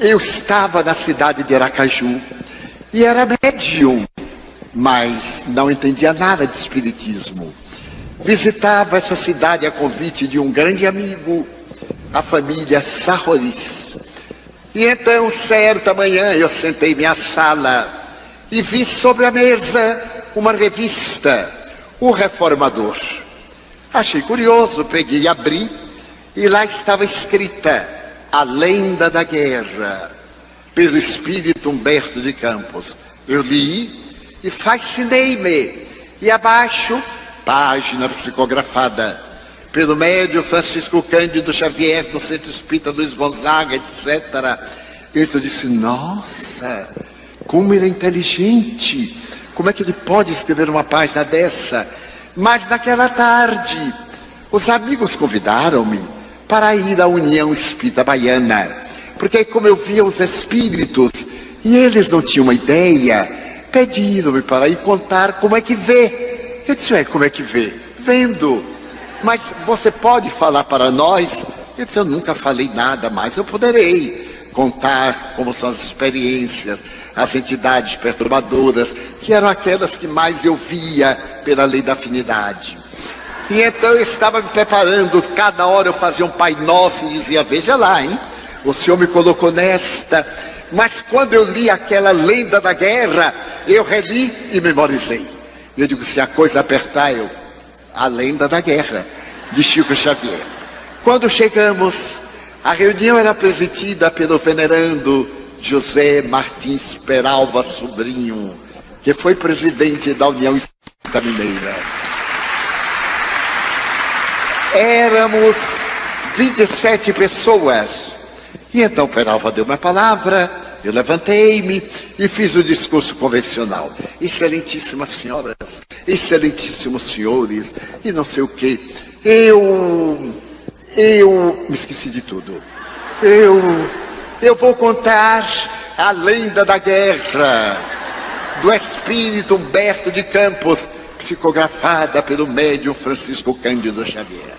eu estava na cidade de Aracaju e era médium, mas não entendia nada de espiritismo. Visitava essa cidade a convite de um grande amigo, a família Sarroris. E então, certa manhã, eu sentei minha sala e vi sobre a mesa uma revista, O Reformador. Achei curioso, peguei e abri, e lá estava escrita A Lenda da Guerra, pelo espírito Humberto de Campos. Eu li e fascinei-me. E abaixo, página psicografada pelo médio Francisco Cândido Xavier, do Centro Espírita Luiz Gonzaga, etc. Eu disse, nossa, como ele é inteligente, como é que ele pode escrever uma página dessa? Mas naquela tarde, os amigos convidaram-me para ir à União Espírita Baiana, porque como eu via os espíritos e eles não tinham uma ideia, pediram-me para ir contar como é que vê. Eu disse, é, como é que vê? Vendo. Mas você pode falar para nós? Eu disse, eu nunca falei nada, mas eu poderei contar como são as experiências, as entidades perturbadoras, que eram aquelas que mais eu via pela lei da afinidade. E então eu estava me preparando, cada hora eu fazia um Pai Nosso e dizia, veja lá, hein? O Senhor me colocou nesta. Mas quando eu li aquela lenda da guerra, eu reli e memorizei. Eu digo, se a coisa apertar, eu, a lenda da guerra, de Chico Xavier. Quando chegamos, a reunião era presidida pelo venerando José Martins Peralva Sobrinho, que foi presidente da União Espírita Mineira. Éramos 27 pessoas. E então Peralva deu uma palavra, eu levantei-me e fiz o discurso convencional. Excelentíssimas senhoras, excelentíssimos senhores, e não sei o que. Eu, eu, me esqueci de tudo. Eu eu vou contar a lenda da guerra do espírito Humberto de Campos, psicografada pelo médium Francisco Cândido Xavier.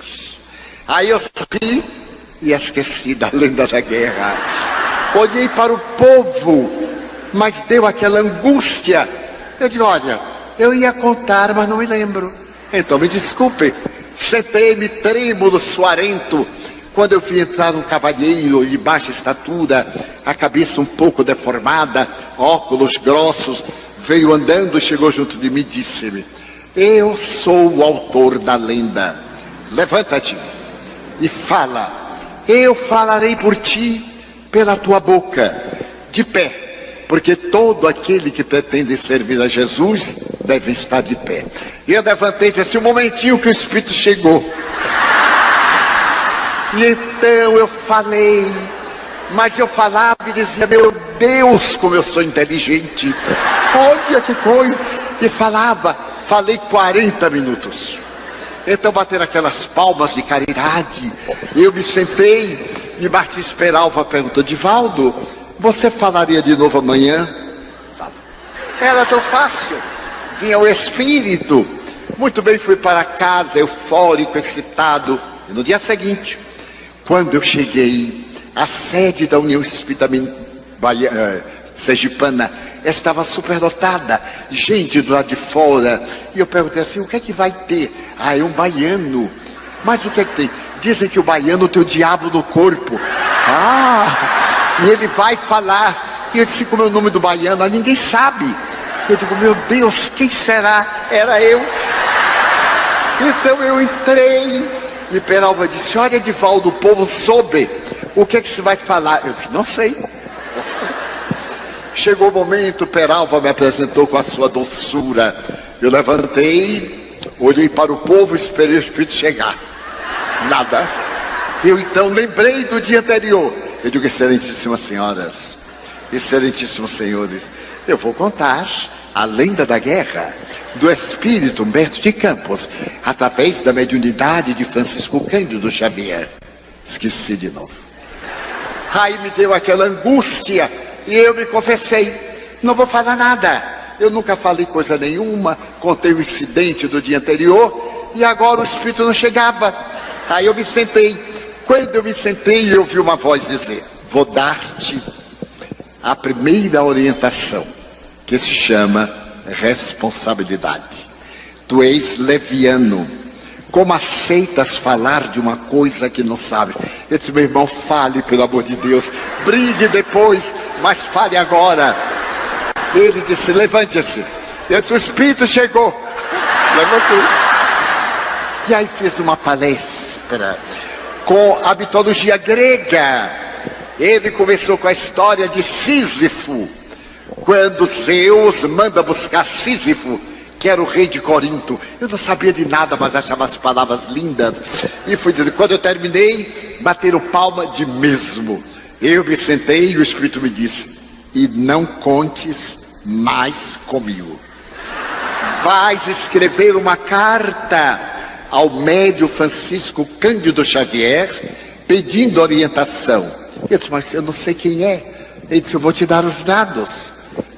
Aí eu ri e esqueci da lenda da guerra. Olhei para o povo, mas deu aquela angústia. Eu digo, olha, eu ia contar, mas não me lembro. Então me desculpe. Sentei-me trêmulo, suarento, quando eu vi entrar um cavalheiro de baixa estatura, a cabeça um pouco deformada, óculos grossos, veio andando chegou junto de mim e disse-me: Eu sou o autor da lenda. Levanta-te e fala. Eu falarei por ti pela tua boca, de pé, porque todo aquele que pretende servir a Jesus deve estar de pé. E eu levantei e disse: Um momentinho que o Espírito chegou. E então eu falei, mas eu falava e dizia, meu Deus, como eu sou inteligente. Olha que coisa. E falava, falei 40 minutos. Então bateram aquelas palmas de caridade. Eu me sentei e Martins Peralva perguntou, Divaldo, você falaria de novo amanhã? Era tão fácil. Vinha o Espírito. Muito bem, fui para casa, eufórico, excitado. E no dia seguinte, quando eu cheguei, a sede da União Espírita Bahia, eh, Sergipana estava superdotada, gente do lado de fora. E eu perguntei assim: o que é que vai ter? Ah, é um baiano. Mas o que é que tem? Dizem que o baiano tem o diabo no corpo. Ah, e ele vai falar. E eu disse: como é o nome do baiano? Ah, ninguém sabe. Eu digo: meu Deus, quem será? Era eu. Então eu entrei e Peralva disse, olha Edivaldo, o povo soube, o que é que se vai falar? Eu disse, não sei. Chegou o momento, Peralva me apresentou com a sua doçura. Eu levantei, olhei para o povo e esperei o Espírito chegar. Nada. Eu então lembrei do dia anterior. Eu digo, excelentíssimas senhoras, excelentíssimos senhores, eu vou contar a lenda da guerra do espírito Humberto de Campos, através da mediunidade de Francisco Cândido Xavier. Esqueci de novo. Aí me deu aquela angústia e eu me confessei: não vou falar nada. Eu nunca falei coisa nenhuma, contei o incidente do dia anterior e agora o espírito não chegava. Aí eu me sentei. Quando eu me sentei, eu ouvi uma voz dizer: Vou dar-te a primeira orientação, que se chama responsabilidade. Tu és leviano. Como aceitas falar de uma coisa que não sabes? Eu disse, meu irmão, fale, pelo amor de Deus. Brigue depois, mas fale agora. Ele disse, levante-se. Eu disse, o Espírito chegou. Levantou. E aí fez uma palestra com a mitologia grega. Ele começou com a história de Sísifo, quando Zeus manda buscar Sísifo, que era o rei de Corinto. Eu não sabia de nada, mas achava as palavras lindas. E fui dizer, quando eu terminei, bateram palma de mesmo. Eu me sentei e o Espírito me disse, e não contes mais comigo. Vais escrever uma carta ao médio Francisco Cândido Xavier, pedindo orientação. Eu disse, mas eu não sei quem é. Ele disse, eu vou te dar os dados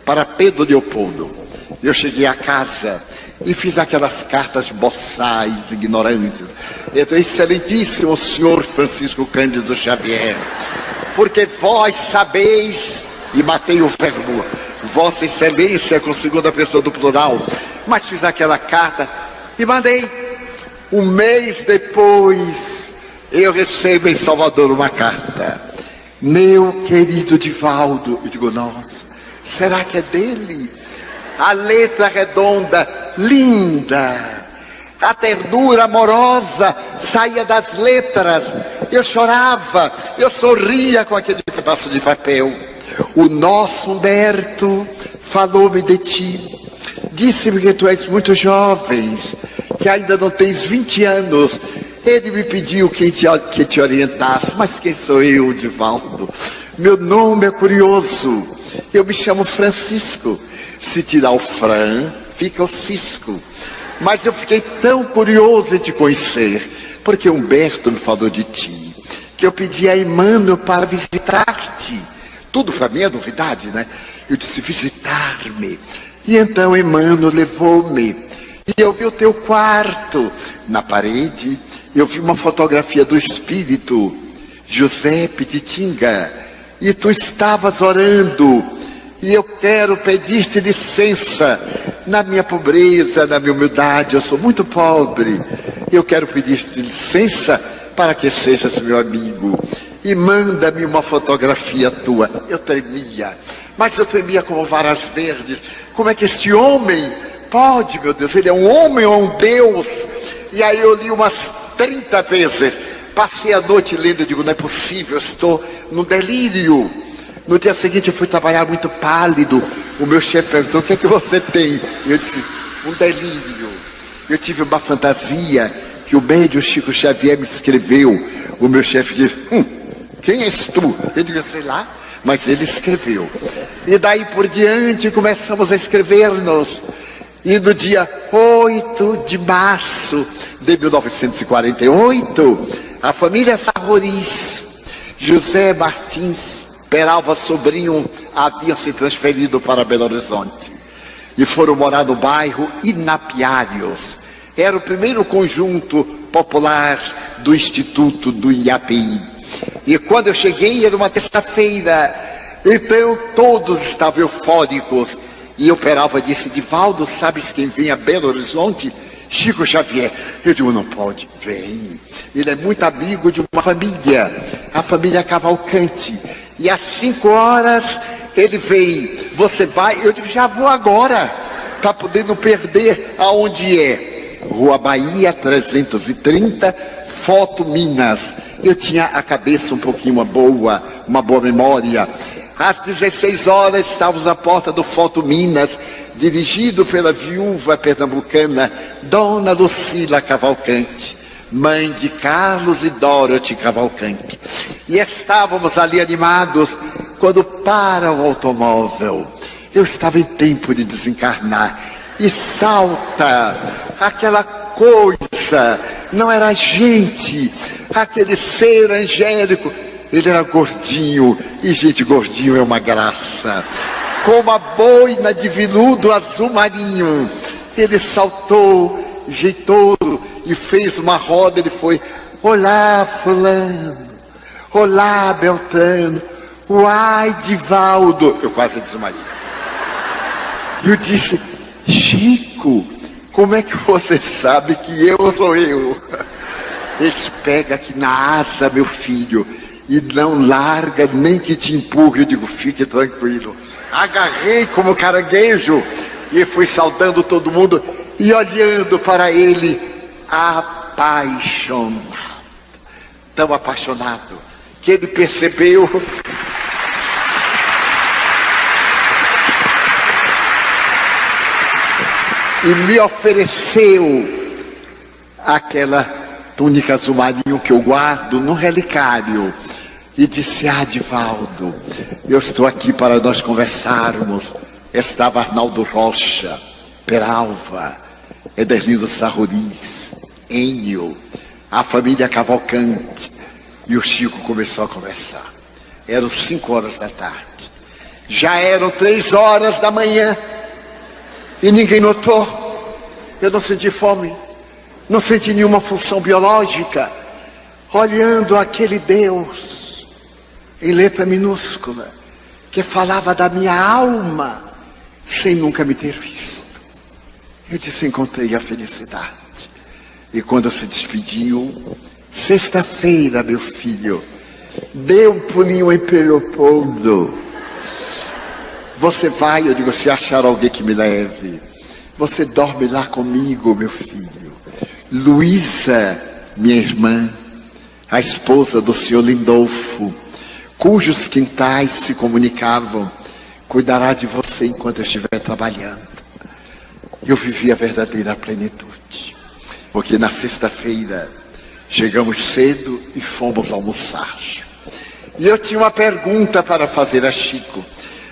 para Pedro Leopoldo. Eu cheguei a casa e fiz aquelas cartas boçais, ignorantes. Então, excelentíssimo senhor Francisco Cândido Xavier, porque vós sabeis, e matei o verbo, Vossa Excelência com segunda pessoa do plural, mas fiz aquela carta e mandei um mês depois, eu recebo em Salvador uma carta. Meu querido Divaldo, eu digo, nossa, será que é dele? A letra redonda, linda, a ternura amorosa saía das letras. Eu chorava, eu sorria com aquele pedaço de papel. O nosso Humberto falou-me de ti, disse-me que tu és muito jovem, que ainda não tens 20 anos. Ele me pediu que te, que te orientasse, mas quem sou eu, Divaldo? Meu nome é curioso. Eu me chamo Francisco. Se tirar o Fran, fica o Cisco. Mas eu fiquei tão curioso em te conhecer, porque Humberto me falou de ti, que eu pedi a Emmanuel para visitar-te. Tudo para mim é novidade, né? Eu disse visitar-me. E então Emmanuel levou-me e eu vi o teu quarto na parede, eu vi uma fotografia do espírito José Pititinga, e tu estavas orando, e eu quero pedir-te licença na minha pobreza, na minha humildade, eu sou muito pobre. Eu quero pedir-te licença para que sejas meu amigo. E manda-me uma fotografia tua. Eu tremia, mas eu tremia como varas verdes. Como é que este homem pode, meu Deus, ele é um homem ou um Deus? E aí eu li umas 30 vezes. Passei a noite lendo e digo, não é possível, estou no delírio. No dia seguinte eu fui trabalhar muito pálido. O meu chefe perguntou, o que é que você tem? Eu disse, um delírio. Eu tive uma fantasia que o médio Chico Xavier me escreveu. O meu chefe disse, hum, quem és tu? Eu digo, sei lá, mas ele escreveu. E daí por diante começamos a escrever-nos. E no dia 8 de março de 1948, a família Sarroris, José Martins, Peralva Sobrinho, haviam se transferido para Belo Horizonte. E foram morar no bairro Inapiários. Era o primeiro conjunto popular do Instituto do IAPI. E quando eu cheguei, era uma terça-feira. Então todos estavam eufóricos e eu perava disse, Divaldo, sabes quem vem a Belo Horizonte? Chico Xavier. Eu digo, não pode, vem. Ele é muito amigo de uma família, a família Cavalcante. E às cinco horas ele vem, você vai? Eu digo, já vou agora, para poder não perder aonde é. Rua Bahia 330, Foto Minas. Eu tinha a cabeça um pouquinho uma boa, uma boa memória. Às 16 horas estávamos na porta do Foto Minas, dirigido pela viúva pernambucana Dona Lucila Cavalcante, mãe de Carlos e Dorothy Cavalcante. E estávamos ali animados quando para o automóvel. Eu estava em tempo de desencarnar e salta aquela coisa, não era gente, aquele ser angélico ele era gordinho, e gente, gordinho é uma graça. Como a boina de viludo azul marinho. Ele saltou, jeitoso, e fez uma roda. Ele foi: Olá, Fulano. Olá, Beltrano. Uai, Divaldo! Eu quase desmaiei. E eu disse, Chico, como é que você sabe que eu sou eu? Eles pega aqui na asa, meu filho, e não larga nem que te empurre. Eu digo, fique tranquilo. Agarrei como caranguejo e fui saudando todo mundo e olhando para ele, apaixonado. Tão apaixonado que ele percebeu e me ofereceu aquela túnica azul marinho que eu guardo no relicário e disse: Ah, Divaldo, eu estou aqui para nós conversarmos. Estava Arnaldo Rocha, Peralva, Ederlindo Sarruris, Enio, a família Cavalcante. E o Chico começou a conversar. Eram cinco horas da tarde. Já eram três horas da manhã. E ninguém notou. Eu não senti fome, não senti nenhuma função biológica. Olhando aquele Deus em letra minúscula, que falava da minha alma, sem nunca me ter visto. Eu disse: encontrei a felicidade. E quando se despediu, sexta-feira, meu filho, dê um pulinho em Leopoldo. Você vai, eu digo, se achar alguém que me leve. Você dorme lá comigo, meu filho. Luísa, minha irmã, a esposa do senhor Lindolfo, cujos quintais se comunicavam, cuidará de você enquanto eu estiver trabalhando. Eu vivi a verdadeira plenitude. Porque na sexta-feira chegamos cedo e fomos almoçar. E eu tinha uma pergunta para fazer a Chico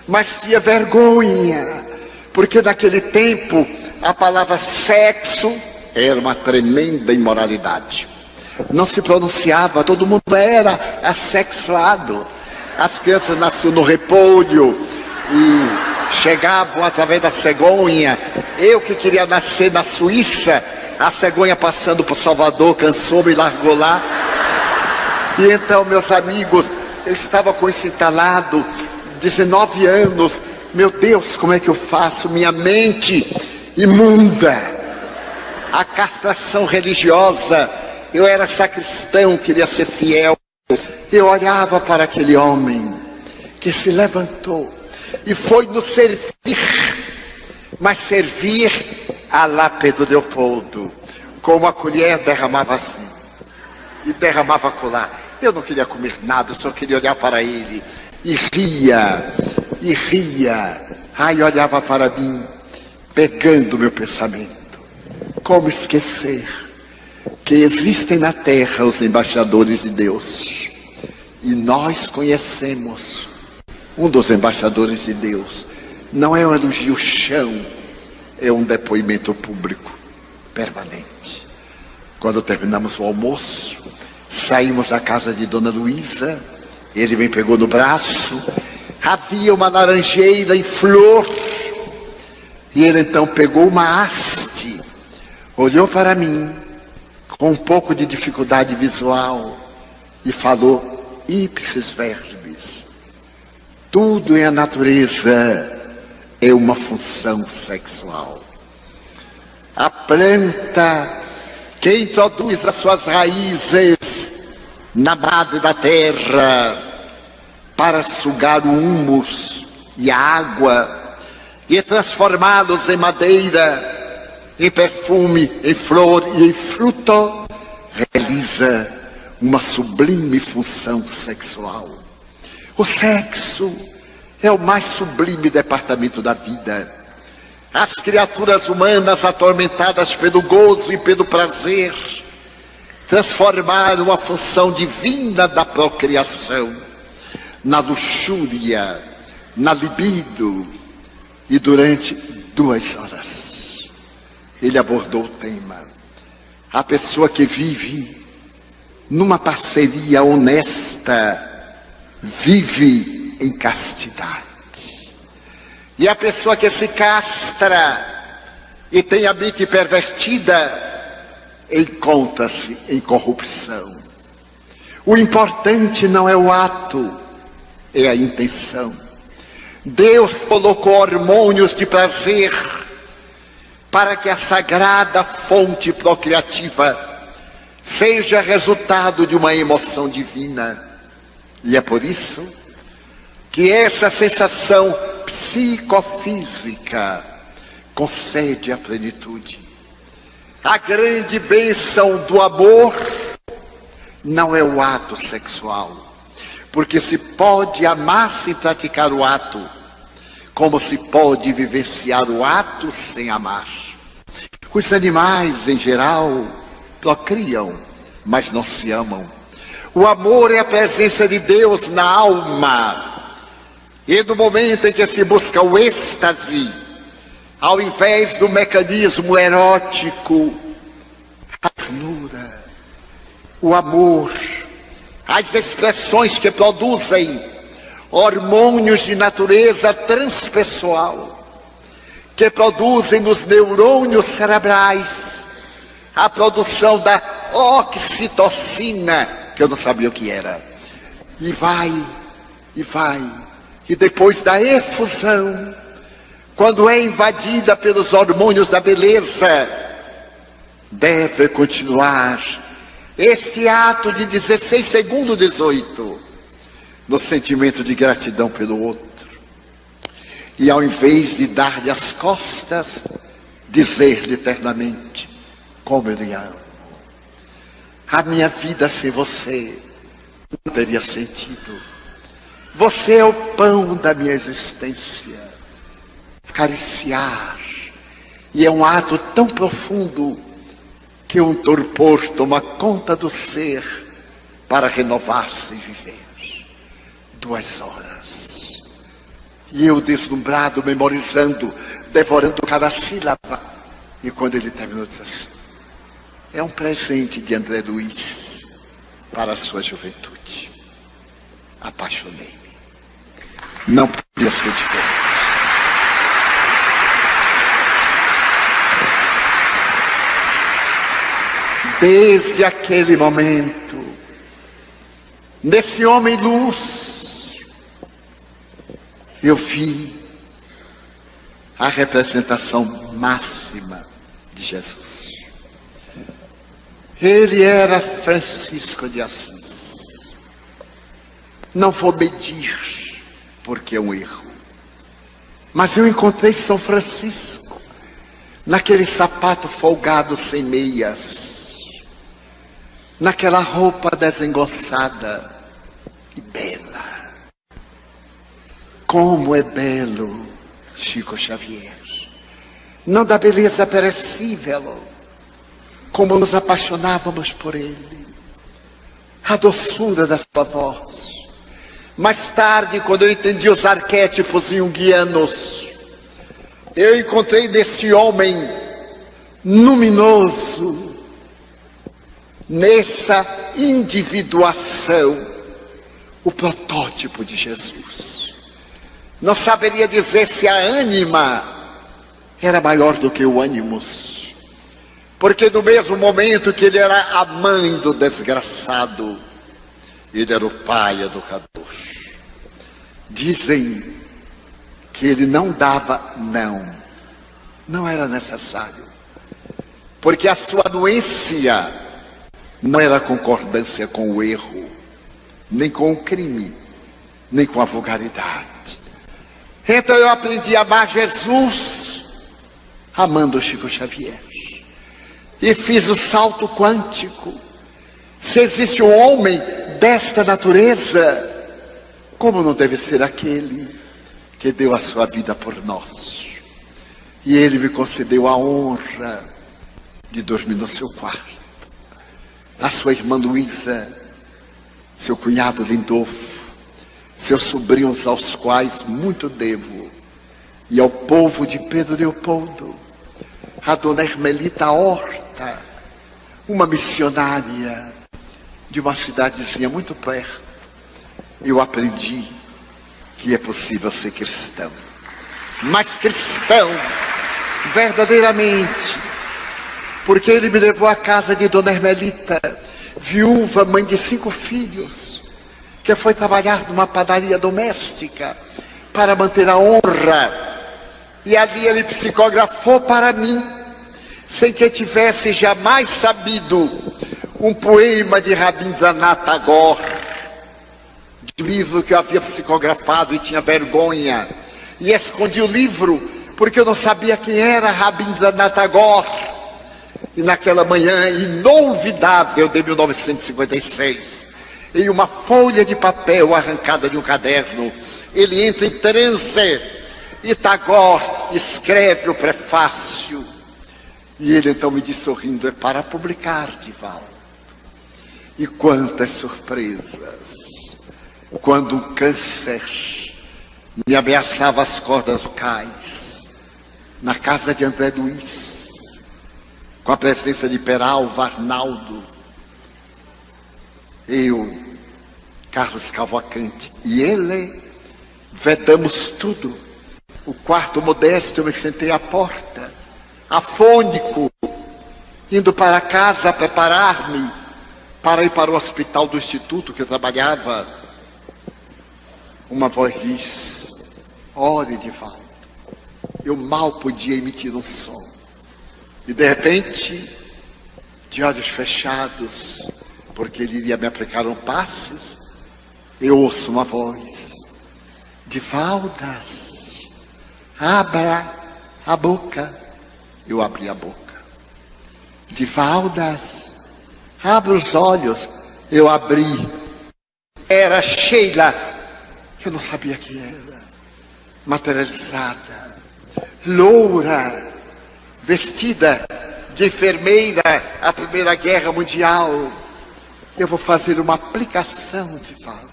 mas tinha vergonha, porque naquele tempo a palavra sexo era uma tremenda imoralidade. Não se pronunciava, todo mundo era assexuado. As crianças nasciam no repolho e chegavam através da cegonha. Eu que queria nascer na Suíça, a cegonha passando por Salvador cansou-me e largou lá. E então, meus amigos, eu estava com esse entalado 19 anos, meu Deus, como é que eu faço? Minha mente imunda, a castração religiosa, eu era sacristão, queria ser fiel. Eu olhava para aquele homem que se levantou e foi nos servir, mas servir a lá Pedro Leopoldo, como a colher derramava assim e derramava colar. Eu não queria comer nada, só queria olhar para ele e ria, e ria. Ai, olhava para mim, pegando meu pensamento. Como esquecer que existem na terra os embaixadores de Deus? E nós conhecemos um dos embaixadores de Deus. Não é um elogio chão, é um depoimento público permanente. Quando terminamos o almoço, saímos da casa de Dona Luísa ele me pegou no braço, havia uma laranjeira em flor, e ele então pegou uma haste, olhou para mim, com um pouco de dificuldade visual, e falou: ipsis verbis. Tudo em a natureza é uma função sexual. A planta que introduz as suas raízes na madre da terra para sugar o humus e a água e transformá-los em madeira, em perfume, em flor e em fruto, realiza uma sublime função sexual. O sexo é o mais sublime departamento da vida. As criaturas humanas atormentadas pelo gozo e pelo prazer transformar uma função divina da procriação na luxúria, na libido, e durante duas horas ele abordou o tema. A pessoa que vive numa parceria honesta vive em castidade. E a pessoa que se castra e tem a mente pervertida encontra-se em corrupção. O importante não é o ato, é a intenção. Deus colocou hormônios de prazer para que a sagrada fonte procriativa seja resultado de uma emoção divina. E é por isso que essa sensação psicofísica concede a plenitude. A grande bênção do amor não é o ato sexual, porque se pode amar sem praticar o ato, como se pode vivenciar o ato sem amar. Os animais, em geral, procriam, mas não se amam. O amor é a presença de Deus na alma. E no momento em que se busca o êxtase, ao invés do mecanismo erótico, a ternura, o amor, as expressões que produzem hormônios de natureza transpessoal, que produzem nos neurônios cerebrais a produção da oxitocina, que eu não sabia o que era. E vai, e vai. E depois da efusão, quando é invadida pelos hormônios da beleza, deve continuar esse ato de 16 segundos 18 no sentimento de gratidão pelo outro. E ao invés de dar-lhe as costas, dizer-lhe eternamente como eu lhe amo. A minha vida sem você não teria sentido. Você é o pão da minha existência. Acariciar. E é um ato tão profundo que um torpor toma conta do ser para renovar-se e viver. Duas horas. E eu deslumbrado, memorizando, devorando cada sílaba. E quando ele terminou, disse assim: É um presente de André Luiz para a sua juventude. Apaixonei-me. Não podia ser diferente. Desde aquele momento, nesse homem luz, eu vi a representação máxima de Jesus. Ele era Francisco de Assis. Não vou medir, porque é um erro. Mas eu encontrei São Francisco naquele sapato folgado sem meias, naquela roupa desengonçada e bela. Como é belo Chico Xavier. Não da beleza perecível, como nos apaixonávamos por ele. A doçura da sua voz. Mais tarde, quando eu entendi os arquétipos junguianos, eu encontrei nesse homem luminoso, nessa individuação, o protótipo de Jesus. Não saberia dizer se a ânima era maior do que o ânimos. Porque no mesmo momento que ele era a mãe do desgraçado, ele era o pai educador. Dizem que ele não dava não. Não era necessário. Porque a sua anuência não era concordância com o erro, nem com o crime, nem com a vulgaridade. Então eu aprendi a amar Jesus amando Chico Xavier. E fiz o salto quântico. Se existe um homem desta natureza, como não deve ser aquele que deu a sua vida por nós? E ele me concedeu a honra de dormir no seu quarto. A sua irmã Luísa, seu cunhado Lindolfo, seus sobrinhos aos quais muito devo, e ao povo de Pedro Leopoldo, a dona Hermelita Horta, uma missionária de uma cidadezinha muito perto, eu aprendi que é possível ser cristão. Mas cristão, verdadeiramente, porque ele me levou à casa de Dona Hermelita, viúva, mãe de cinco filhos, que foi trabalhar numa padaria doméstica para manter a honra. E ali ele psicografou para mim, sem que eu tivesse jamais sabido, um poema de Rabindranath Tagore, livro que eu havia psicografado e tinha vergonha. E escondi o livro porque eu não sabia quem era Rabindranath Tagore. E naquela manhã inolvidável de 1956, em uma folha de papel arrancada de um caderno, ele entra em transe e Tagore escreve o prefácio. E ele então me diz sorrindo, é para publicar, Divaldo. E quantas surpresas! Quando um câncer me ameaçava as cordas vocais, na casa de André Luiz, com a presença de Peralva, Arnaldo, eu, Carlos Cavalcante e ele, vedamos tudo. O quarto modesto, eu me sentei à porta, afônico, indo para casa preparar-me para ir para o hospital do instituto que eu trabalhava. Uma voz diz: Ore de volta. Eu mal podia emitir um som. E de repente, de olhos fechados, porque ele iria me aplicar um passes, eu ouço uma voz de Valdas, abra a boca. Eu abri a boca. De Valdas, abra os olhos. Eu abri. Era Sheila, eu não sabia quem era, materializada, loura, vestida de enfermeira à Primeira Guerra Mundial eu vou fazer uma aplicação de fato.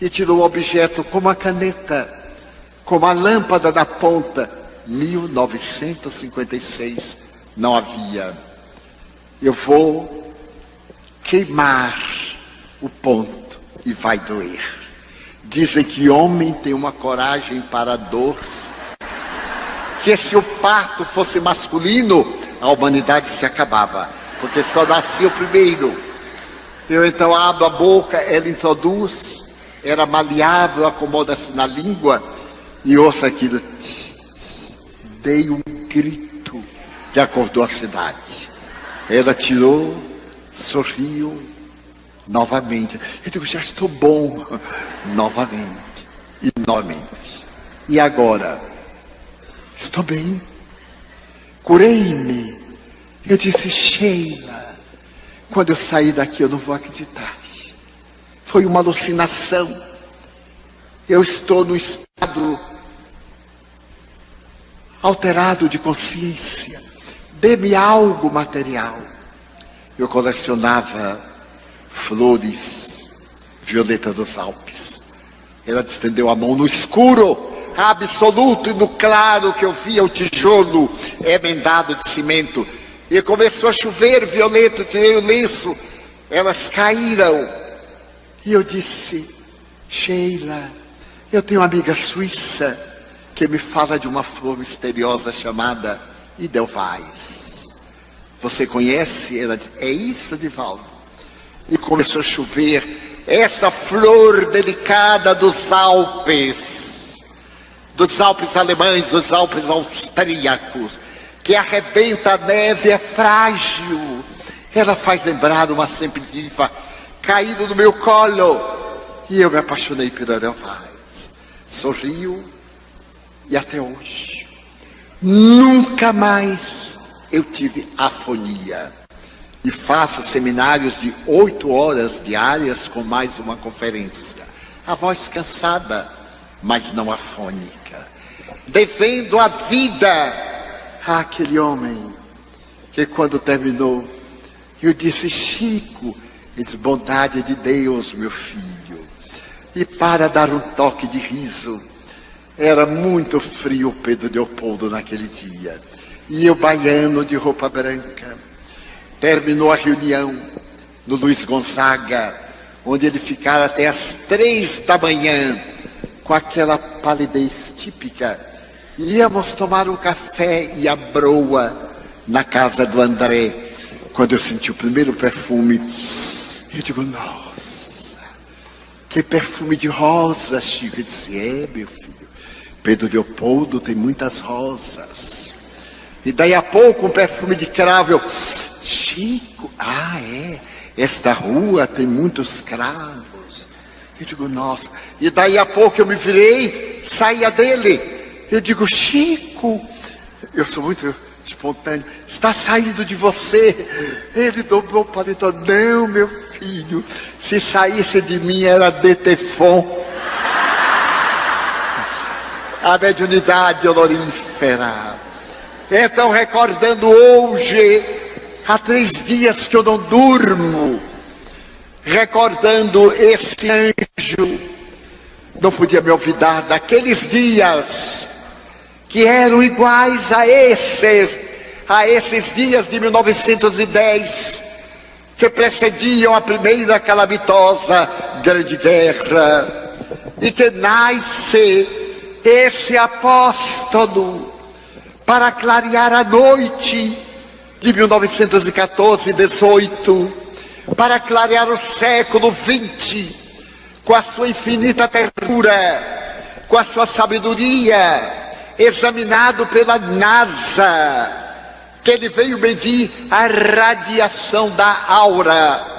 E tirou o objeto como a caneta, como a lâmpada da ponta. 1956 não havia. Eu vou queimar o ponto e vai doer. Dizem que homem tem uma coragem para a dor. Que se o parto fosse masculino, a humanidade se acabava. Porque só nascia o primeiro. Eu então abro a boca, ela introduz, era maleável, acomoda-se na língua e ouço aquilo. Dei um grito que acordou a cidade. Ela tirou, sorriu novamente. Eu digo, já estou bom. Novamente. E novamente. E agora? Estou bem. Curei-me. Eu disse, Sheila. Quando eu sair daqui, eu não vou acreditar. Foi uma alucinação. Eu estou no estado alterado de consciência. Dê-me algo material. Eu colecionava flores, violeta dos Alpes. Ela estendeu a mão no escuro, absoluto e no claro que eu via o tijolo emendado de cimento e começou a chover violento, tirei o lenço, elas caíram. E eu disse, Sheila, eu tenho uma amiga suíça que me fala de uma flor misteriosa chamada Idelweiss. Você conhece? Ela disse, é isso, Divaldo. E começou a chover. Essa flor delicada dos Alpes, dos Alpes alemães, dos Alpes austríacos, que arrebenta a neve é frágil. Ela faz lembrar uma ninfa caído no meu colo. E eu me apaixonei pela Edelweiss. Sorriu e até hoje. Nunca mais eu tive afonia. E faço seminários de oito horas diárias com mais uma conferência. A voz cansada, mas não afônica. Devendo a vida aquele homem que quando terminou, eu disse, Chico, disse, bondade de Deus, meu filho. E para dar um toque de riso, era muito frio Pedro Leopoldo naquele dia. E eu, baiano de roupa branca, terminou a reunião no Luiz Gonzaga, onde ele ficara até as três da manhã, com aquela palidez típica Íamos tomar um café e a broa na casa do André. Quando eu senti o primeiro perfume, eu digo, nossa, Que perfume de rosas, Chico. Eu disse, é, meu filho. Pedro Leopoldo tem muitas rosas. E daí a pouco um perfume de cravo. Eu, Chico, ah, é. Esta rua tem muitos cravos. Eu digo, nossa. E daí a pouco eu me virei, saía dele. Eu digo, Chico, eu sou muito espontâneo, está saindo de você. Ele dobrou o paletó. Não, meu filho, se saísse de mim era Detefon. A mediunidade olorífera. Então, recordando hoje, há três dias que eu não durmo, recordando esse anjo, não podia me olvidar daqueles dias que eram iguais a esses, a esses dias de 1910, que precediam a primeira calamitosa Grande Guerra, e que nasce esse apóstolo para clarear a noite de 1914 e 18, para clarear o século 20 com a sua infinita ternura, com a sua sabedoria, examinado pela NASA, que ele veio medir a radiação da aura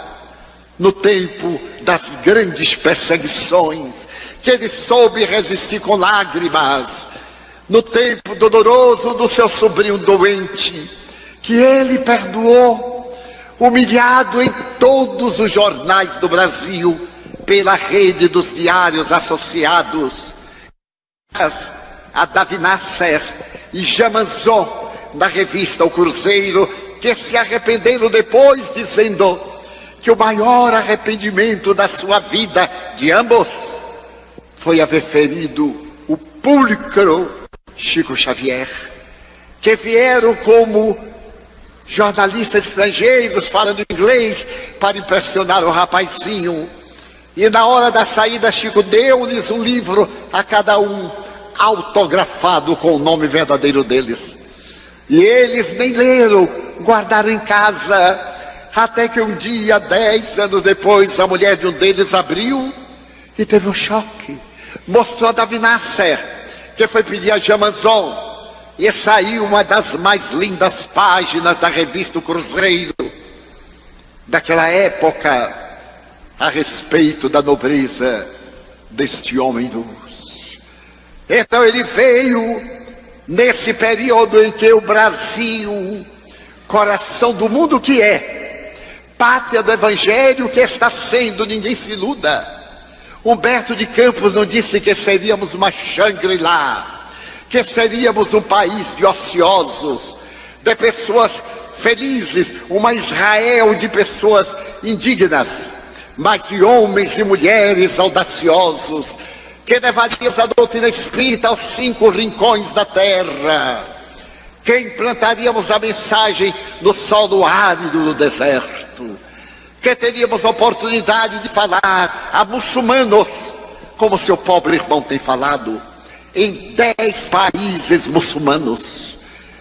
no tempo das grandes perseguições, que ele soube resistir com lágrimas, no tempo doloroso do seu sobrinho doente, que ele perdoou, humilhado em todos os jornais do Brasil, pela rede dos diários associados a Davi Nasser e Jamanzon, na revista O Cruzeiro, que se arrependeram depois, dizendo que o maior arrependimento da sua vida, de ambos, foi haver ferido o púlcro Chico Xavier, que vieram como jornalistas estrangeiros falando inglês para impressionar o rapazinho. E na hora da saída, Chico deu-lhes um livro a cada um autografado com o nome verdadeiro deles. E eles nem leram, guardaram em casa, até que um dia, dez anos depois, a mulher de um deles abriu e teve um choque. Mostrou a Davi Nasser, que foi pedir a Jamazon, e saiu uma das mais lindas páginas da revista Cruzeiro, daquela época, a respeito da nobreza deste homem do então ele veio nesse período em que o Brasil, coração do mundo que é, pátria do Evangelho que está sendo, ninguém se iluda. Humberto de Campos não disse que seríamos uma Shangri-La, que seríamos um país de ociosos, de pessoas felizes, uma Israel de pessoas indignas, mas de homens e mulheres audaciosos, que levaríamos a doutrina espírita aos cinco rincões da terra, que implantaríamos a mensagem no solo árido do deserto, que teríamos a oportunidade de falar a muçulmanos, como seu pobre irmão tem falado, em dez países muçulmanos,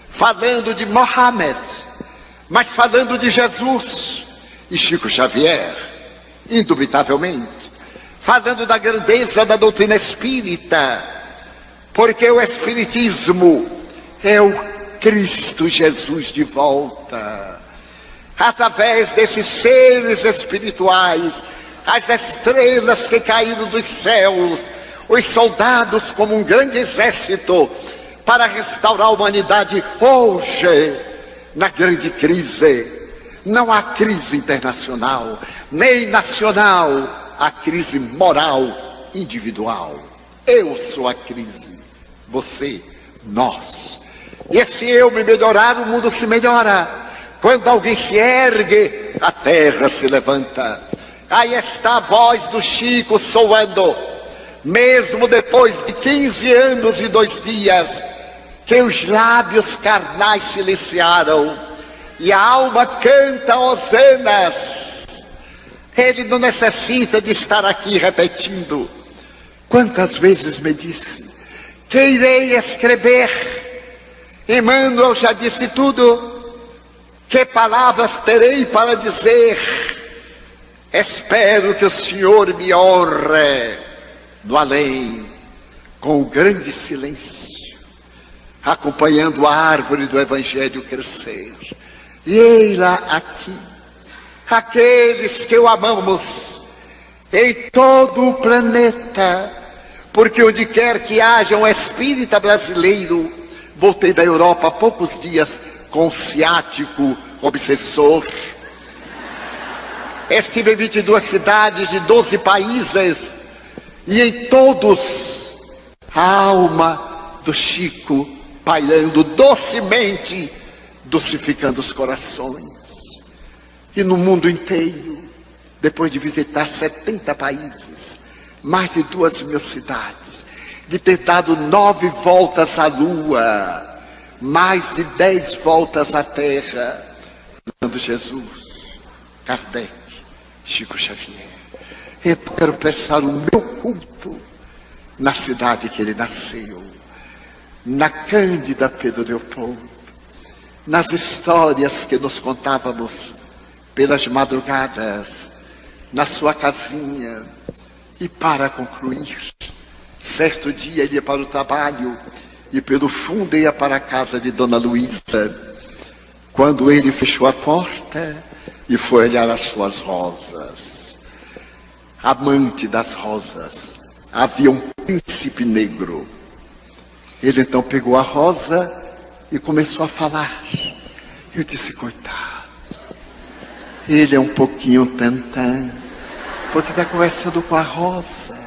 falando de Mohammed, mas falando de Jesus e Chico Xavier, indubitavelmente falando da grandeza da doutrina espírita, porque o Espiritismo é o Cristo Jesus de volta. Através desses seres espirituais, as estrelas que caíram dos céus, os soldados como um grande exército para restaurar a humanidade hoje, na grande crise. Não há crise internacional, nem nacional, a crise moral individual. Eu sou a crise, você, nós. E se eu me melhorar, o mundo se melhora. Quando alguém se ergue, a terra se levanta. Aí está a voz do Chico soando, mesmo depois de 15 anos e dois dias, que os lábios carnais silenciaram e a alma canta hosanas ele não necessita de estar aqui repetindo. Quantas vezes me disse que irei escrever? Emmanuel já disse tudo. Que palavras terei para dizer? Espero que o Senhor me honre no além com o grande silêncio, acompanhando a árvore do Evangelho crescer. E ei-la aqui, aqueles que o amamos em todo o planeta, porque onde quer que haja um espírita brasileiro, voltei da Europa há poucos dias com ciático obsessor. Estive em 22 cidades de 12 países e em todos a alma do Chico pairando docemente, docificando os corações. E no mundo inteiro, depois de visitar 70 países, mais de duas mil cidades, de ter dado nove voltas à lua, mais de dez voltas à terra, dando Jesus, Kardec, Chico Xavier. Eu quero prestar o meu culto na cidade que ele nasceu, na Cândida Pedro Leopoldo, nas histórias que nos contávamos pelas madrugadas, na sua casinha. E para concluir, certo dia ele ia para o trabalho e pelo fundo ia para a casa de Dona Luísa. Quando ele fechou a porta e foi olhar as suas rosas amante das rosas, havia um príncipe negro. Ele então pegou a rosa e começou a falar. Eu disse, coitado, ele é um pouquinho tantã, porque está conversando com a rosa.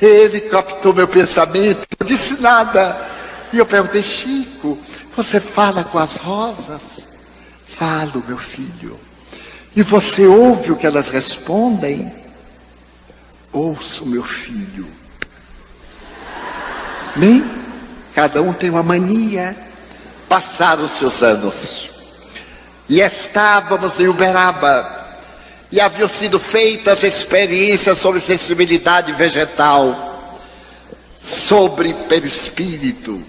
Ele captou meu pensamento, não disse nada. E eu perguntei, Chico, você fala com as rosas? Falo, meu filho. E você ouve o que elas respondem? Ouço, meu filho. Nem cada um tem uma mania. Passaram os seus anos. E estávamos em Uberaba. E haviam sido feitas experiências sobre sensibilidade vegetal, sobre perispírito,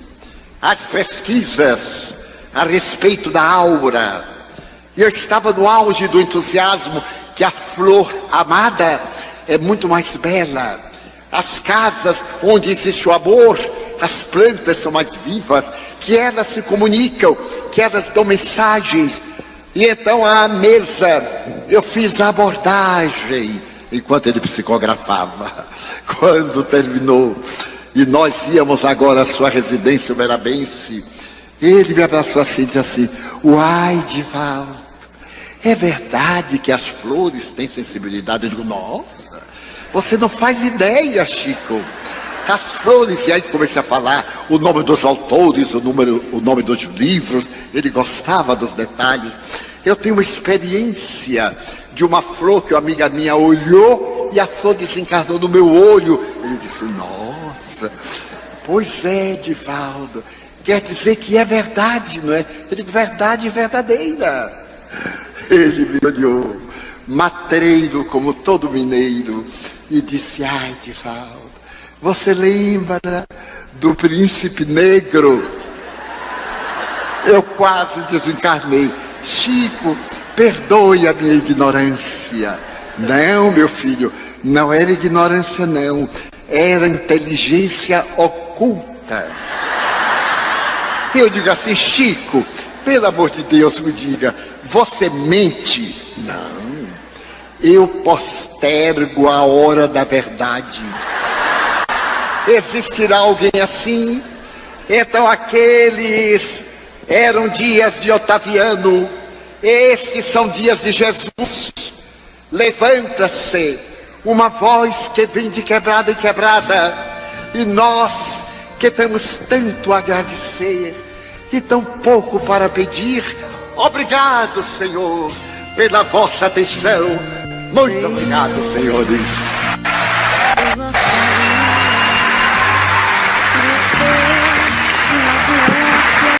as pesquisas a respeito da aura. E eu estava no auge do entusiasmo que a flor amada é muito mais bela. As casas onde existe o amor, as plantas são mais vivas, que elas se comunicam, que elas dão mensagens. E então à mesa eu fiz a abordagem enquanto ele psicografava. Quando terminou e nós íamos agora à sua residência umerabense, ele me abraçou assim e disse assim: Uai, Divaldo, é verdade que as flores têm sensibilidade? Eu digo, nossa, você não faz ideia, Chico. As flores, e aí comecei a falar o nome dos autores, o, número, o nome dos livros, ele gostava dos detalhes. Eu tenho uma experiência de uma flor que uma amiga minha olhou e a flor desencarnou no meu olho. Ele disse, nossa, pois é, Divaldo, quer dizer que é verdade, não é? Eu digo, verdade verdadeira. Ele me olhou, matreiro como todo mineiro, e disse: Ai, Divaldo, você lembra do príncipe negro? Eu quase desencarnei. Chico, perdoe a minha ignorância. Não, meu filho, não era ignorância, não. Era inteligência oculta. Eu digo assim, Chico, pelo amor de Deus, me diga, você mente? Não. Eu postergo a hora da verdade. Existirá alguém assim? Então aqueles eram dias de Otaviano, esses são dias de Jesus. Levanta-se uma voz que vem de quebrada em quebrada, e nós que temos tanto a agradecer e tão pouco para pedir, Obrigado, Senhor, pela vossa atenção. Muito obrigado, senhores.